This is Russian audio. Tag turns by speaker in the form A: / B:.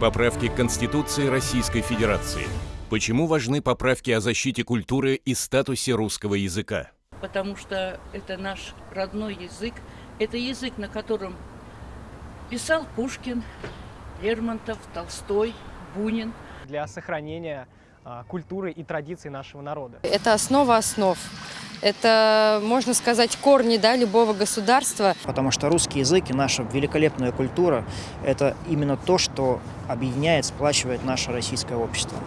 A: Поправки к Конституции Российской Федерации. Почему важны поправки о защите культуры и статусе русского языка?
B: потому что это наш родной язык. Это язык, на котором писал Пушкин, Лермонтов, Толстой, Бунин.
C: для сохранения а, культуры и традиций нашего народа.
D: Это основа основ. Это, можно сказать, корни да, любого государства.
E: Потому что русский язык и наша великолепная культура – это именно то, что объединяет, сплачивает наше российское общество.